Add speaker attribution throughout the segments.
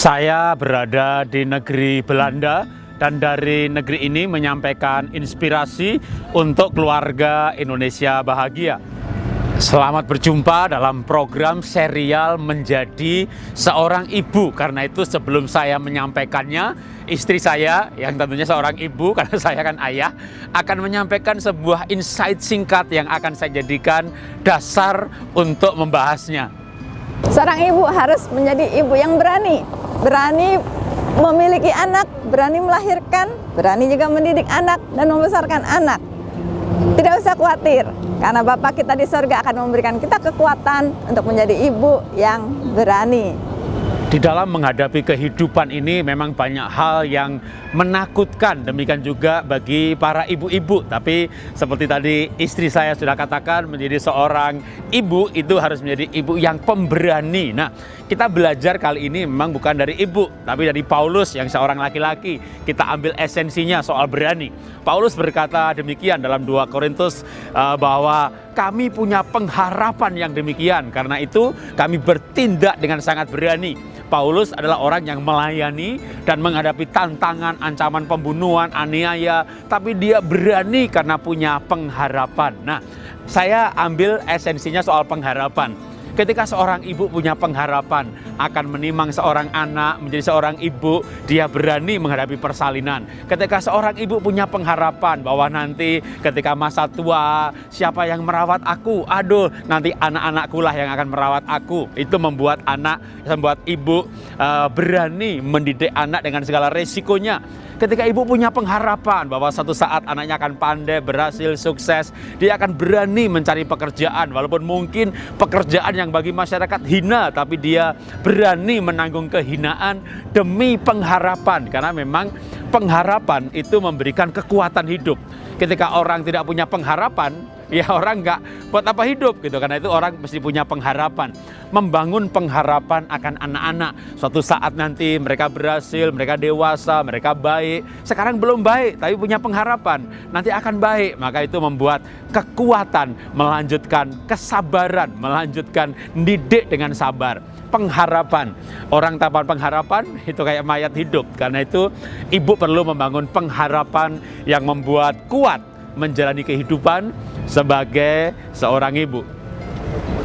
Speaker 1: Saya berada di negeri Belanda dan dari negeri ini menyampaikan inspirasi untuk keluarga Indonesia bahagia. Selamat berjumpa dalam program serial menjadi seorang ibu. Karena itu sebelum saya menyampaikannya, istri saya yang tentunya seorang ibu karena saya kan ayah akan menyampaikan sebuah insight singkat yang akan saya jadikan dasar untuk membahasnya.
Speaker 2: Seorang ibu harus menjadi ibu yang berani, berani memiliki anak, berani melahirkan, berani juga mendidik anak dan membesarkan anak. Tidak usah khawatir, karena Bapak kita di surga akan memberikan kita kekuatan untuk menjadi ibu yang berani.
Speaker 1: Di dalam menghadapi kehidupan ini memang banyak hal yang menakutkan, demikian juga bagi para ibu-ibu. Tapi seperti tadi istri saya sudah katakan, menjadi seorang ibu itu harus menjadi ibu yang pemberani. Nah, kita belajar kali ini memang bukan dari ibu, tapi dari Paulus yang seorang laki-laki. Kita ambil esensinya soal berani. Paulus berkata demikian dalam 2 Korintus uh, bahwa kami punya pengharapan yang demikian. Karena itu kami bertindak dengan sangat berani Paulus adalah orang yang melayani dan menghadapi tantangan, ancaman pembunuhan, aniaya, tapi dia berani karena punya pengharapan. Nah, saya ambil esensinya soal pengharapan. Ketika seorang ibu punya pengharapan akan menimang seorang anak menjadi seorang ibu, dia berani menghadapi persalinan. Ketika seorang ibu punya pengharapan bahwa nanti ketika masa tua, siapa yang merawat aku? Aduh, nanti anak-anakku lah yang akan merawat aku. Itu membuat anak, membuat ibu uh, berani mendidik anak dengan segala resikonya. Ketika ibu punya pengharapan bahwa satu saat anaknya akan pandai, berhasil, sukses, dia akan berani mencari pekerjaan walaupun mungkin pekerjaan yang bagi masyarakat hina tapi dia berani menanggung kehinaan demi pengharapan karena memang pengharapan itu memberikan kekuatan hidup. Ketika orang tidak punya pengharapan, ya orang nggak buat apa hidup gitu. Karena itu orang mesti punya pengharapan. Membangun pengharapan akan anak-anak. Suatu saat nanti mereka berhasil mereka dewasa mereka baik. Sekarang belum baik tapi punya pengharapan. Nanti akan baik. Maka itu membuat kekuatan melanjutkan kesabaran melanjutkan didik dengan sabar. Pengharapan. Orang tanpa pengharapan itu kayak mayat hidup. Karena itu ibu perlu membangun pengharapan yang membuat kuat menjalani kehidupan sebagai seorang ibu.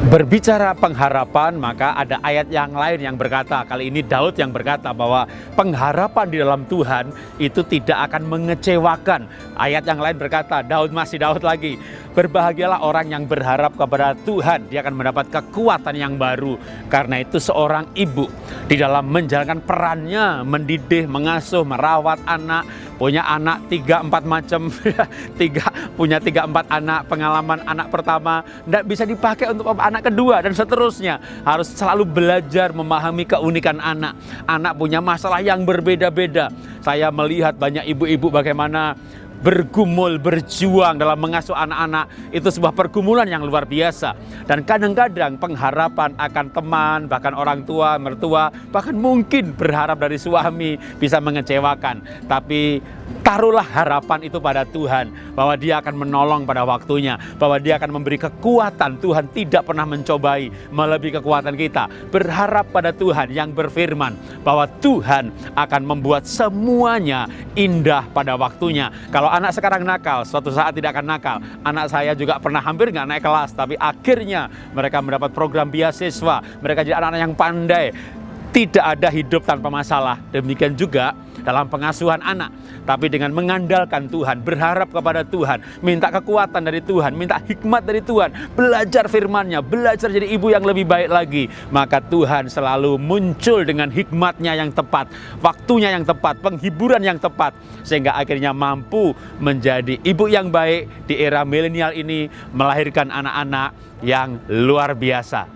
Speaker 1: Berbicara pengharapan, maka ada ayat yang lain yang berkata, kali ini Daud yang berkata bahwa pengharapan di dalam Tuhan itu tidak akan mengecewakan. Ayat yang lain berkata, Daud masih Daud lagi, berbahagialah orang yang berharap kepada Tuhan, dia akan mendapat kekuatan yang baru. Karena itu seorang ibu di dalam menjalankan perannya, mendidik, mengasuh, merawat anak, punya anak tiga empat macam, tiga punya tiga empat anak, pengalaman anak pertama, tidak bisa dipakai untuk anak kedua dan seterusnya. Harus selalu belajar memahami keunikan anak. Anak punya masalah yang berbeda-beda. Saya melihat banyak ibu-ibu bagaimana bergumul, berjuang dalam mengasuh anak-anak itu sebuah pergumulan yang luar biasa. Dan kadang-kadang pengharapan akan teman, bahkan orang tua, mertua, bahkan mungkin berharap dari suami bisa mengecewakan. Tapi taruhlah harapan itu pada Tuhan bahwa Dia akan menolong pada waktunya, bahwa Dia akan memberi kekuatan. Tuhan tidak pernah mencobai melebihi kekuatan kita. Berharap pada Tuhan yang berfirman bahwa Tuhan akan membuat semuanya indah pada waktunya. Kalau anak sekarang nakal, suatu saat tidak akan nakal. Anak saya juga pernah hampir nggak naik kelas, tapi akhirnya mereka mendapat program beasiswa. Mereka jadi anak-anak yang pandai. Tidak ada hidup tanpa masalah. Demikian juga dalam pengasuhan anak. Tapi dengan mengandalkan Tuhan, berharap kepada Tuhan, minta kekuatan dari Tuhan, minta hikmat dari Tuhan, belajar firmannya, belajar jadi ibu yang lebih baik lagi. Maka Tuhan selalu muncul dengan hikmatnya yang tepat, waktunya yang tepat, penghiburan yang tepat. Sehingga akhirnya mampu menjadi ibu yang baik di era milenial ini, melahirkan anak-anak yang luar biasa.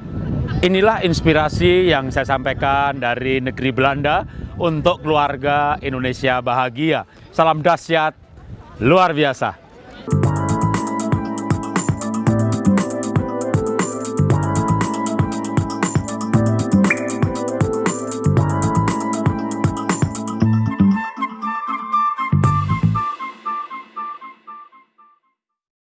Speaker 1: Inilah inspirasi yang saya sampaikan dari negeri Belanda untuk keluarga Indonesia bahagia. Salam dahsyat, luar biasa.